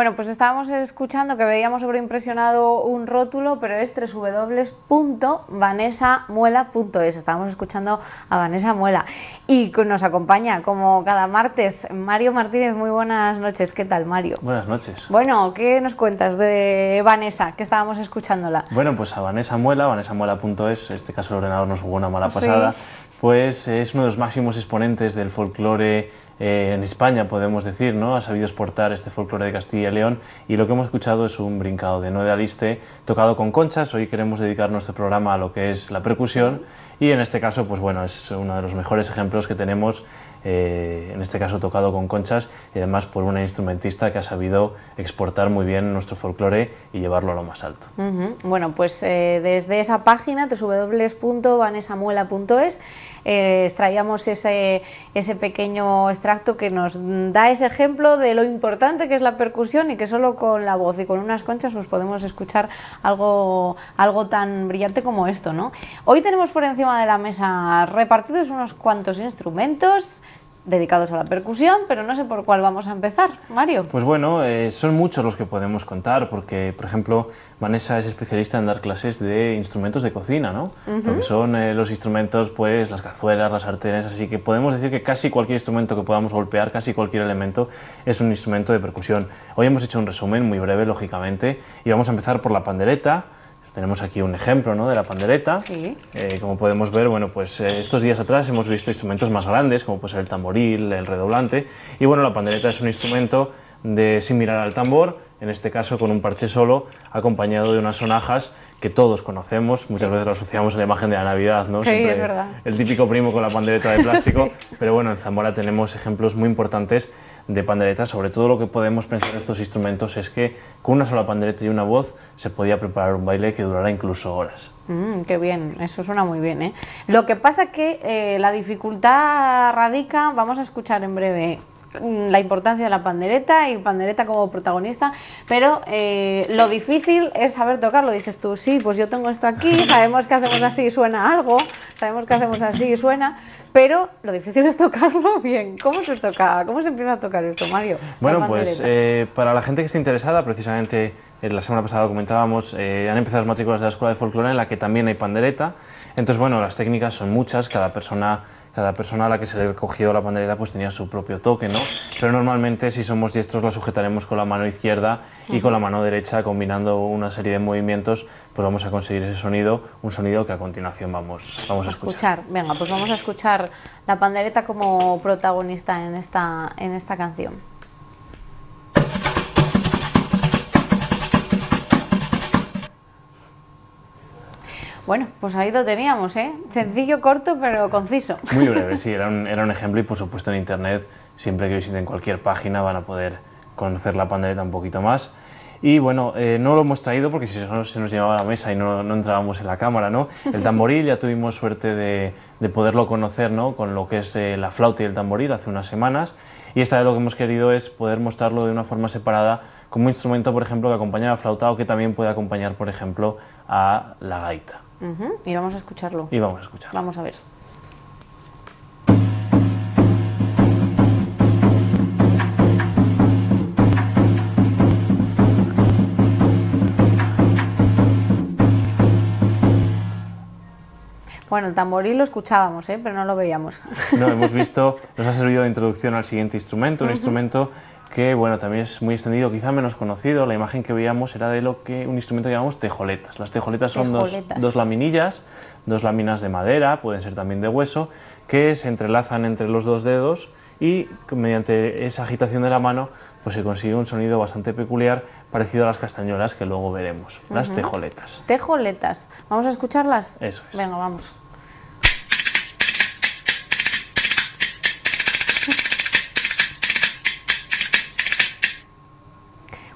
Bueno, pues estábamos escuchando que veíamos sobreimpresionado un rótulo, pero es www.vanesamuela.es. Estábamos escuchando a Vanessa Muela y nos acompaña como cada martes Mario Martínez. Muy buenas noches. ¿Qué tal, Mario? Buenas noches. Bueno, ¿qué nos cuentas de Vanessa, que estábamos escuchándola? Bueno, pues a Vanessa Muela, vanesamuela.es, en este caso el ordenador nos jugó una mala pasada, pues es uno de los máximos exponentes del folclore eh, en España, podemos decir, ¿no? Ha sabido exportar este folclore de Castilla y León y lo que hemos escuchado es un brincado de no de aliste tocado con conchas. Hoy queremos dedicar nuestro programa a lo que es la percusión y en este caso, pues bueno, es uno de los mejores ejemplos que tenemos, eh, en este caso tocado con conchas y además por una instrumentista que ha sabido exportar muy bien nuestro folclore y llevarlo a lo más alto. Bueno, pues eh, desde esa página, www.vanesamuela.es, eh, extraíamos ese, ese pequeño extracto que nos da ese ejemplo de lo importante que es la percusión y que solo con la voz y con unas conchas pues podemos escuchar algo, algo tan brillante como esto. ¿no? Hoy tenemos por encima de la mesa repartidos unos cuantos instrumentos, dedicados a la percusión, pero no sé por cuál vamos a empezar, Mario. Pues bueno, eh, son muchos los que podemos contar, porque, por ejemplo, Vanessa es especialista en dar clases de instrumentos de cocina, ¿no? Lo que son eh, los instrumentos, pues, las cazuelas, las sartenes, así que podemos decir que casi cualquier instrumento que podamos golpear, casi cualquier elemento, es un instrumento de percusión. Hoy hemos hecho un resumen muy breve, lógicamente, y vamos a empezar por la pandereta, tenemos aquí un ejemplo ¿no? de la pandereta. Eh, como podemos ver, bueno, pues eh, estos días atrás hemos visto instrumentos más grandes, como puede ser el tamboril, el redoblante. Y bueno, la pandereta es un instrumento de similar al tambor, en este caso con un parche solo, acompañado de unas sonajas que todos conocemos, muchas veces lo asociamos a la imagen de la Navidad, ¿no? Sí, es verdad. El típico primo con la pandereta de plástico, pero bueno, en Zamora tenemos ejemplos muy importantes de pandereta, sobre todo lo que podemos pensar de estos instrumentos es que con una sola pandereta y una voz se podía preparar un baile que durara incluso horas. Mm, qué bien, eso suena muy bien. ¿eh? Lo que pasa que eh, la dificultad radica, vamos a escuchar en breve la importancia de la pandereta y pandereta como protagonista, pero eh, lo difícil es saber tocarlo. Dices tú, sí, pues yo tengo esto aquí, sabemos que hacemos así y suena algo, sabemos que hacemos así y suena, pero lo difícil es tocarlo bien. ¿Cómo se toca? ¿Cómo se empieza a tocar esto, Mario? Bueno, pues eh, para la gente que esté interesada, precisamente eh, la semana pasada comentábamos, eh, han empezado las matrículas de la Escuela de Folclore en la que también hay pandereta. Entonces, bueno, las técnicas son muchas, cada persona cada persona a la que se le cogió la pandereta pues tenía su propio toque, ¿no? Pero normalmente si somos diestros la sujetaremos con la mano izquierda y con la mano derecha combinando una serie de movimientos pues vamos a conseguir ese sonido, un sonido que a continuación vamos, vamos a escuchar. escuchar. Venga, pues vamos a escuchar la pandereta como protagonista en esta, en esta canción. Bueno, pues ahí lo teníamos, ¿eh? Sencillo, corto, pero conciso. Muy breve, sí, era un, era un ejemplo y por supuesto en internet, siempre que visiten cualquier página van a poder conocer la pandereta un poquito más. Y bueno, eh, no lo hemos traído porque si no se nos llevaba a la mesa y no, no entrábamos en la cámara, ¿no? El tamboril ya tuvimos suerte de, de poderlo conocer, ¿no? Con lo que es eh, la flauta y el tamboril hace unas semanas. Y esta vez lo que hemos querido es poder mostrarlo de una forma separada como instrumento, por ejemplo, que acompaña a la flauta o que también puede acompañar, por ejemplo, a la gaita. Y vamos a escucharlo. Y vamos a escucharlo. Vamos a ver. Bueno, el tamboril lo escuchábamos, ¿eh? pero no lo veíamos. No, hemos visto, nos ha servido de introducción al siguiente instrumento, un instrumento que bueno, también es muy extendido, quizá menos conocido. La imagen que veíamos era de lo que un instrumento que llamamos tejoletas. Las tejoletas son Dos, dos, laminillas, dos láminas de madera, pueden ser también de hueso, que se entrelazan entre los dos dedos y mediante esa agitación de la mano pues se consigue un sonido bastante peculiar parecido a las castañuelas que luego veremos, las tejoletas. Tejoletas, ¿vamos a escucharlas? Eso es. Venga, vamos.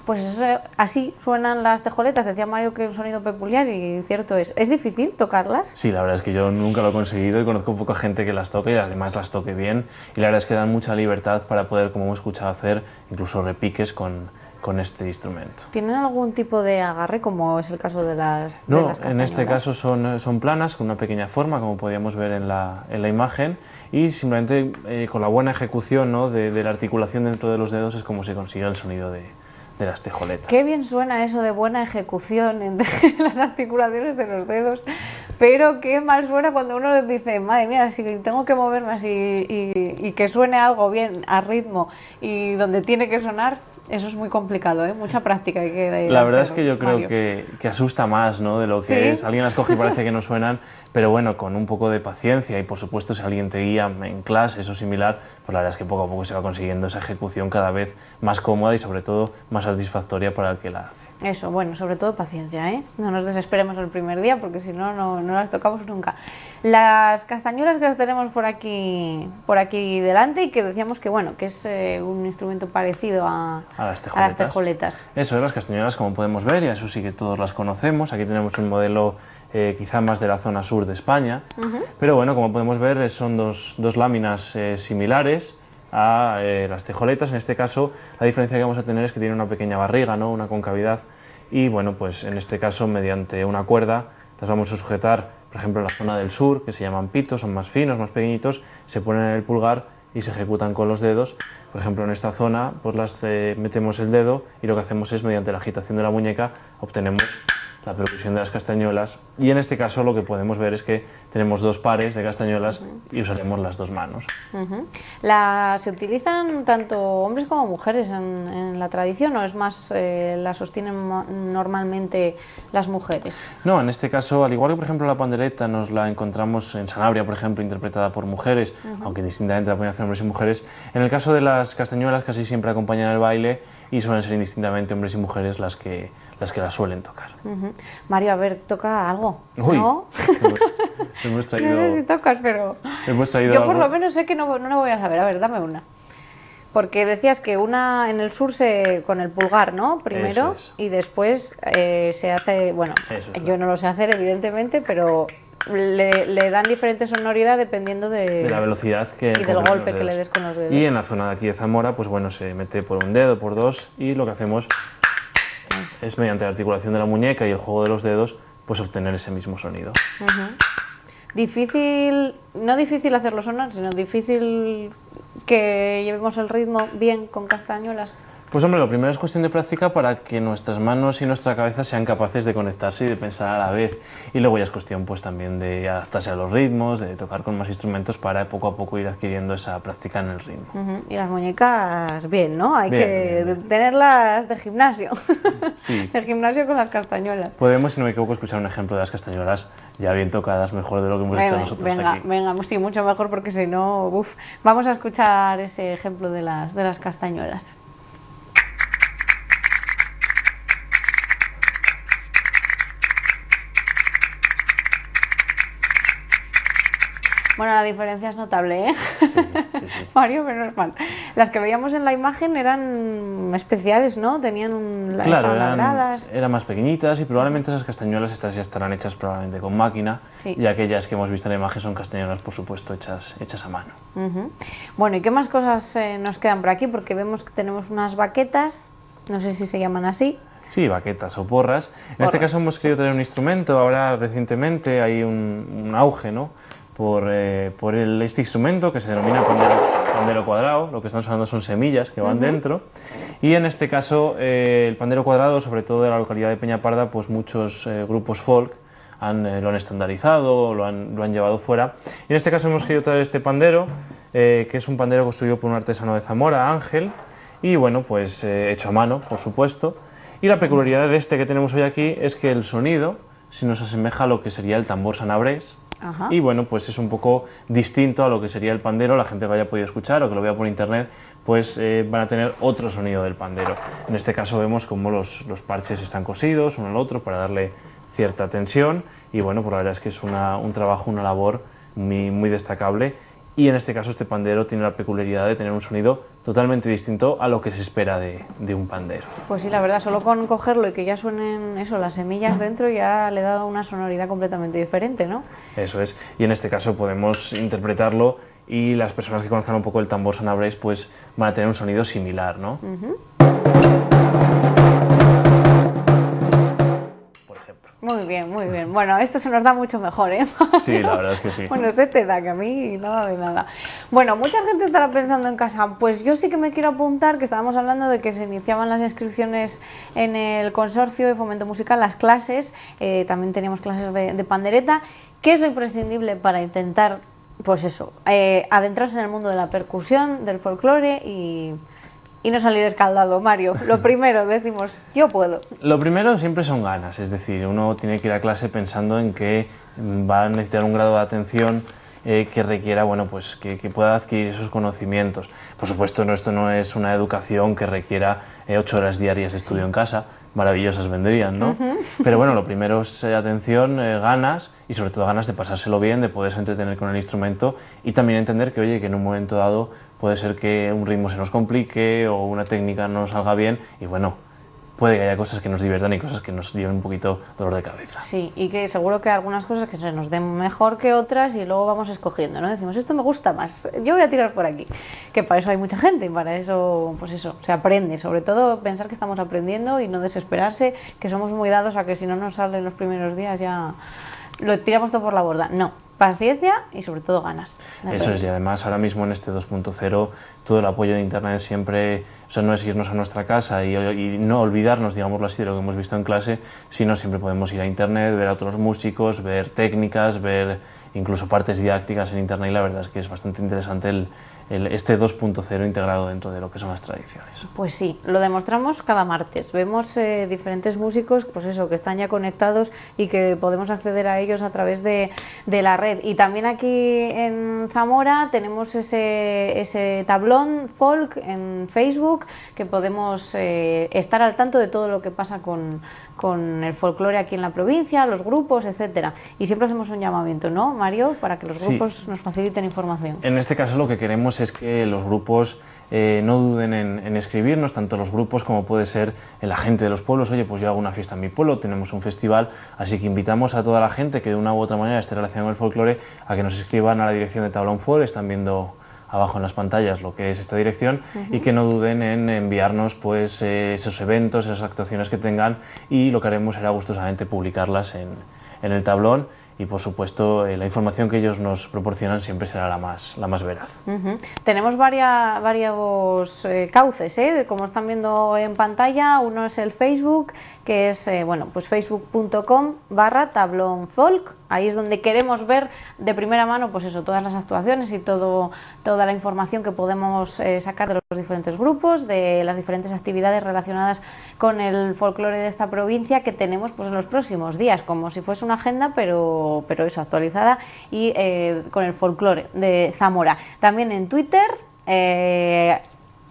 Pues así suenan las tejoletas. Decía Mario que es un sonido peculiar y cierto es. ¿Es difícil tocarlas? Sí, la verdad es que yo nunca lo he conseguido y conozco poca gente que las toque y además las toque bien. Y la verdad es que dan mucha libertad para poder, como hemos escuchado, hacer incluso repiques con, con este instrumento. ¿Tienen algún tipo de agarre, como es el caso de las No, de las en este caso son, son planas, con una pequeña forma, como podíamos ver en la, en la imagen, y simplemente eh, con la buena ejecución ¿no? de, de la articulación dentro de los dedos es como se consigue el sonido de, de las tejoletas. Qué bien suena eso de buena ejecución en las articulaciones de los dedos, pero qué mal suena cuando uno dice, madre mía, si tengo que moverme así y, y que suene algo bien a ritmo y donde tiene que sonar, eso es muy complicado, ¿eh? mucha práctica hay que La verdad es que yo creo que, que, asusta más ¿no? de lo que es. Alguien las coge y parece que no suenan, pero bueno, con un poco de paciencia y por supuesto si alguien te guía en clase, eso similar, pues la verdad es que poco a poco se va consiguiendo esa ejecución cada vez más cómoda y sobre todo más satisfactoria para el que la hace. Eso, bueno, sobre todo paciencia, ¿eh? No nos desesperemos el primer día porque si no, no, las tocamos nunca. Las castañuelas que las tenemos por aquí, por aquí delante y que decíamos que, bueno, que es eh, un instrumento parecido a, a, las tejoletas. las tejoletas. Eso, las castañuelas como podemos ver, y eso sí que todos las conocemos. Aquí tenemos un modelo eh, quizá más de la zona sur de España, pero bueno, como podemos ver son dos, dos láminas eh, similares a eh, las tejoletas. En este caso, la diferencia que vamos a tener es que tiene una pequeña barriga, ¿no? una concavidad, y bueno, pues en este caso, mediante una cuerda, las vamos a sujetar, por ejemplo, en la zona del sur, que se llaman pitos, son más finos, más pequeñitos, se ponen en el pulgar y se ejecutan con los dedos. Por ejemplo, en esta zona, pues las eh, metemos el dedo y lo que hacemos es, mediante la agitación de la muñeca, obtenemos la percusión de las castañuelas y en este caso lo que podemos ver es que tenemos dos pares de castañuelas y usaremos las dos manos. la, ¿Se utilizan tanto hombres como mujeres en, la tradición o es más eh, la sostienen normalmente las mujeres? No, en este caso, al igual que por ejemplo la pandereta nos la encontramos en Sanabria, por ejemplo, interpretada por mujeres, aunque distintamente la pueden hacer hombres y mujeres, en el caso de las castañuelas casi siempre acompañan el baile y suelen ser indistintamente hombres y mujeres las que las que la suelen tocar. Mario, a ver, toca algo, Uy, ¿no? Hemos, traído, no sé si tocas, pero hemos traído yo por lo menos sé que no, no lo voy a saber. A ver, dame una. Porque decías que una en el sur se con el pulgar, ¿no? Primero y después eh, se hace, bueno, yo no lo sé hacer evidentemente, pero le, le, dan diferente sonoridad dependiendo de, de la velocidad que y del golpe que le des con los dedos. Y en la zona de aquí de Zamora, pues bueno, se mete por un dedo, por dos y lo que hacemos es mediante la articulación de la muñeca y el juego de los dedos, pues obtener ese mismo sonido. Difícil, no difícil hacerlo sonar, sino difícil que llevemos el ritmo bien con castañuelas. Pues hombre, lo primero es cuestión de práctica para que nuestras manos y nuestra cabeza sean capaces de conectarse y de pensar a la vez. Y luego ya es cuestión pues también de adaptarse a los ritmos, de tocar con más instrumentos para poco a poco ir adquiriendo esa práctica en el ritmo. Y las muñecas bien, ¿no? Hay que tenerlas de gimnasio. Sí. de gimnasio con las castañuelas. Podemos, si no me equivoco, escuchar un ejemplo de las castañuelas ya bien tocadas, mejor de lo que hemos hecho nosotros venga, aquí. Venga, sí, mucho mejor porque si no, uff. Vamos a escuchar ese ejemplo de las, de las castañuelas. Bueno, la diferencia es notable, ¿eh? Sí, sí, Mario, menos mal. Las que veíamos en la imagen eran especiales, ¿no? Tenían un, claro, eran, eran, más pequeñitas y probablemente esas castañuelas estas ya estarán hechas probablemente con máquina y aquellas que hemos visto en la imagen son castañuelas, por supuesto, hechas, hechas a mano. Bueno, ¿y qué más cosas eh, nos quedan por aquí? Porque vemos que tenemos unas baquetas, no sé si se llaman así. Sí, baquetas o porras. En este caso hemos querido tener un instrumento, ahora recientemente hay un, un auge, ¿no? Por, eh, por el, este instrumento que se denomina pandero, cuadrado, lo que estamos hablando son semillas que van dentro, y en este caso eh, el pandero cuadrado, sobre todo de la localidad de Peñaparda, pues muchos eh, grupos folk han, lo han estandarizado, lo han, lo han, llevado fuera, y en este caso hemos querido traer este pandero, que es un pandero construido por un artesano de Zamora, Ángel, y bueno, pues hecho a mano, por supuesto, y la peculiaridad de este que tenemos hoy aquí es que el sonido se nos asemeja a lo que sería el tambor sanabrés, y bueno, pues es un poco distinto a lo que sería el pandero, la gente que haya podido escuchar o que lo vea por internet, pues eh, van a tener otro sonido del pandero. En este caso vemos cómo los, los parches están cosidos uno al otro para darle cierta tensión y bueno, pues la verdad es que es una, un trabajo, una labor muy, muy destacable y en este caso este pandero tiene la peculiaridad de tener un sonido totalmente distinto a lo que se espera de, de, un pandero. Pues sí, la verdad, solo con cogerlo y que ya suenen eso, las semillas dentro ya le da una sonoridad completamente diferente, ¿no? Eso es, y en este caso podemos interpretarlo y las personas que conozcan un poco el tambor sanabres pues van a tener un sonido similar, ¿no? Muy bien, muy bien. Bueno, esto se nos da mucho mejor, ¿eh? Sí, la verdad es que sí. Bueno, se te da, que a mí nada de nada. Bueno, mucha gente estará pensando en casa, pues yo sí que me quiero apuntar, que estábamos hablando de que se iniciaban las inscripciones en el consorcio de fomento musical, las clases, eh, también teníamos clases de, de pandereta. ¿Qué es lo imprescindible para intentar, pues eso, eh, adentrarse en el mundo de la percusión, del folclore y y no salir escaldado, Mario. Lo primero, decimos, yo puedo. Lo primero siempre son ganas, es decir, uno tiene que ir a clase pensando en que va a necesitar un grado de atención eh, que requiera, bueno, pues que, pueda adquirir esos conocimientos. Por supuesto, no, esto no es una educación que requiera eh, ocho horas diarias de estudio en casa, maravillosas vendrían, ¿no? Pero bueno, lo primero es eh, atención, ganas y sobre todo ganas de pasárselo bien, de poderse entretener con el instrumento y también entender que, oye, que en un momento dado puede ser que un ritmo se nos complique o una técnica no salga bien y bueno, puede que haya cosas que nos diviertan y cosas que nos lleven un poquito dolor de cabeza. Sí, y que seguro que hay algunas cosas que se nos den mejor que otras y luego vamos escogiendo, ¿no? Decimos, esto me gusta más, yo voy a tirar por aquí. Que para eso hay mucha gente y para eso, pues eso, se aprende. Sobre todo pensar que estamos aprendiendo y no desesperarse, que somos muy dados a que si no nos salen los primeros días ya lo tiramos todo por la borda. No, paciencia y sobre todo ganas. Eso es, y además ahora mismo en este 2.0 todo el apoyo de Internet siempre, o sea, no es irnos a nuestra casa y, y, no olvidarnos, digámoslo así, de lo que hemos visto en clase, sino siempre podemos ir a Internet, ver a otros músicos, ver técnicas, ver incluso partes didácticas en Internet y la verdad es que es bastante interesante el, este 2.0 integrado dentro de lo que son las tradiciones. Pues sí, lo demostramos cada martes. Vemos eh, diferentes músicos, pues eso, que están ya conectados y que podemos acceder a ellos a través de, de la red. Y también aquí en Zamora tenemos ese, ese tablón folk en Facebook que podemos eh, estar al tanto de todo lo que pasa con, con el folclore aquí en la provincia, los grupos, etcétera. Y siempre hacemos un llamamiento, ¿no, Mario? Para que los grupos nos faciliten información. En este caso lo que queremos es que los grupos eh, no duden en, escribirnos, tanto los grupos como puede ser la gente de los pueblos. Oye, pues yo hago una fiesta en mi pueblo, tenemos un festival, así que invitamos a toda la gente que de una u otra manera esté relacionada con el folclore a que nos escriban a la dirección de Tablón Folk, están viendo abajo en las pantallas lo que es esta dirección y que no duden en enviarnos pues eh, esos eventos, esas actuaciones que tengan y lo que haremos será gustosamente publicarlas en, en el tablón y por supuesto eh, la información que ellos nos proporcionan siempre será la más, la más veraz. Tenemos varias, varios eh, cauces, ¿eh? como están viendo en pantalla, uno es el Facebook, que es bueno, pues facebook.com barra tablón folk, ahí es donde queremos ver de primera mano pues eso, todas las actuaciones y todo, toda la información que podemos sacar de los diferentes grupos, de las diferentes actividades relacionadas con el folclore de esta provincia que tenemos pues en los próximos días, como si fuese una agenda pero pero, eso, actualizada y eh, con el folclore de Zamora. También en Twitter, eh,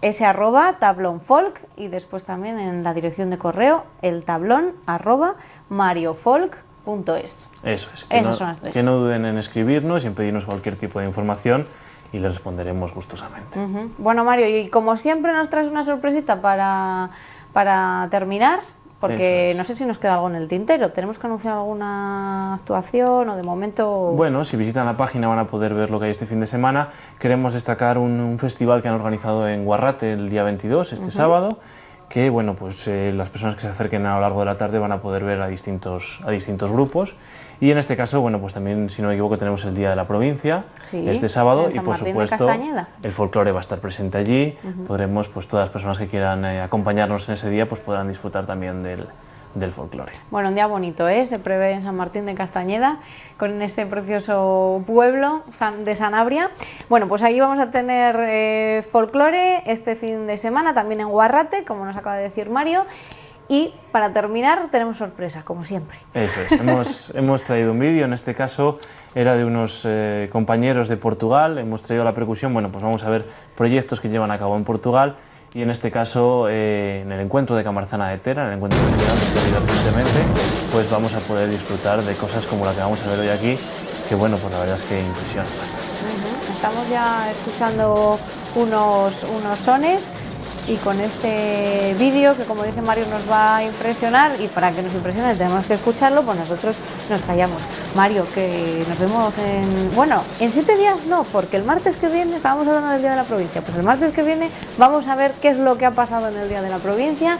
ese arroba tablón folk y después también en la dirección de correo el tablón arroba mariofolk.es. Eso es, que, no, que no duden en escribirnos y en pedirnos cualquier tipo de información y les responderemos gustosamente. Bueno, Mario, y como siempre nos traes una sorpresita para, para terminar. Porque no sé si nos queda algo en el tintero. ¿Tenemos que anunciar alguna actuación o de momento...? Bueno, si visitan la página van a poder ver lo que hay este fin de semana. Queremos destacar un, festival que han organizado en Guarrate el día 22, este sábado, que bueno, pues eh, las personas que se acerquen a lo largo de la tarde van a poder ver a distintos, a distintos grupos. Y en este caso, bueno, pues también, si no me equivoco, tenemos el Día de la Provincia, este sábado, y por supuesto el folclore va a estar presente allí. Podremos, pues todas las personas que quieran eh, acompañarnos en ese día, pues podrán disfrutar también del, del folclore. Bueno, un día bonito, ¿eh? Se prevé en San Martín de Castañeda, con ese precioso pueblo de Sanabria. Bueno, pues ahí vamos a tener eh, folclore este fin de semana, también en Guarrate, como nos acaba de decir Mario. Y para terminar tenemos sorpresa, como siempre. Eso es, hemos, hemos traído un vídeo, en este caso era de unos eh, compañeros de Portugal, hemos traído la percusión, bueno, pues vamos a ver proyectos que llevan a cabo en Portugal y en este caso eh, en el encuentro de Camarzana de Tera, en el encuentro ha habido recientemente, pues vamos a poder disfrutar de cosas como la que vamos a ver hoy aquí, que bueno, pues la verdad es que impresiona bastante. Estamos ya escuchando unos, unos sones y con este vídeo que como dice Mario nos va a impresionar y para que nos impresione tenemos que escucharlo, pues nosotros nos callamos. Mario, que nos vemos en... Bueno, en siete días no, porque el martes que viene estábamos hablando del Día de la Provincia, pues el martes que viene vamos a ver qué es lo que ha pasado en el Día de la Provincia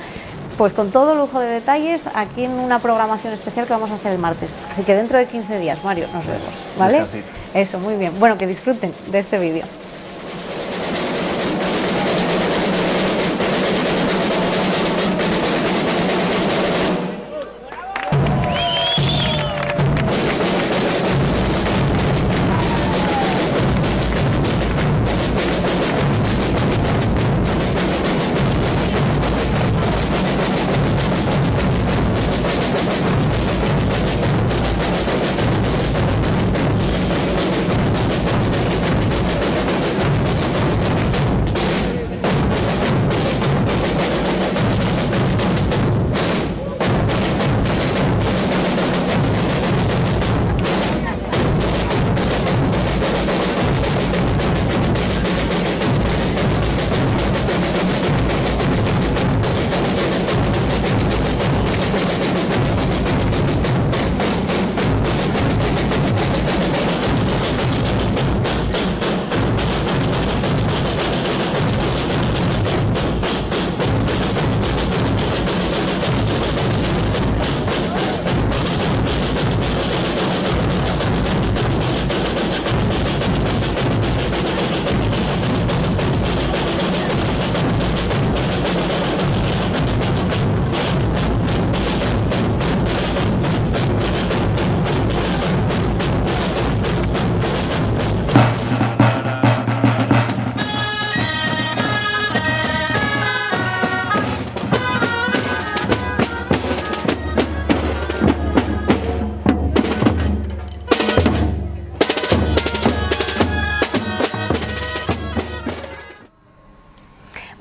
pues con todo lujo de detalles aquí en una programación especial que vamos a hacer el martes. Así que dentro de 15 días, Mario, nos vemos, ¿vale? Descansito. Eso, muy bien. Bueno, que disfruten de este vídeo.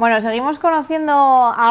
Bueno, seguimos conociendo a